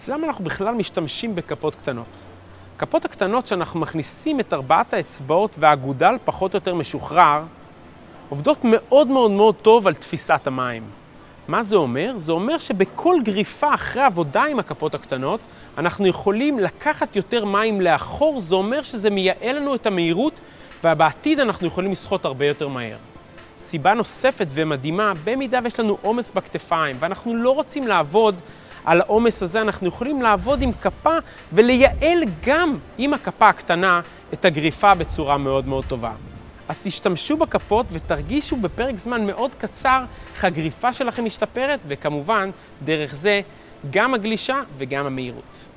אז למה אנחנו בכלל משתמשים בכפות קטנות? כפות הקטנות שאנחנו מכניסים את ארבעת האצבעות והאגודל פחות או יותר משוחרר, עובדות מאוד מאוד מאוד טוב על תפיסת המים. מה זה אומר? זה אומר שבכל גריפה אחרי עבודה עם הכפות הקטנות, אנחנו יכולים לקחת יותר מים לאחור, זה אומר שזה מייעל לנו את המהירות, ובעתיד אנחנו יכולים לשחות הרבה יותר מהר. סיבה נוספת ומדהימה, במידה ויש לנו עומס בכתפיים, ואנחנו לא רוצים לעבוד על העומס הזה, אנחנו יכולים לעבוד עם כפה ולייעל גם עם הכפה הקטנה את הגריפה בצורה מאוד מאוד טובה. אז תשתמשו בכפות ותרגישו בפרק זמן מאוד קצר איך הגריפה שלכם משתפרת, וכמובן, דרך זה, גם הגלישה וגם המהירות.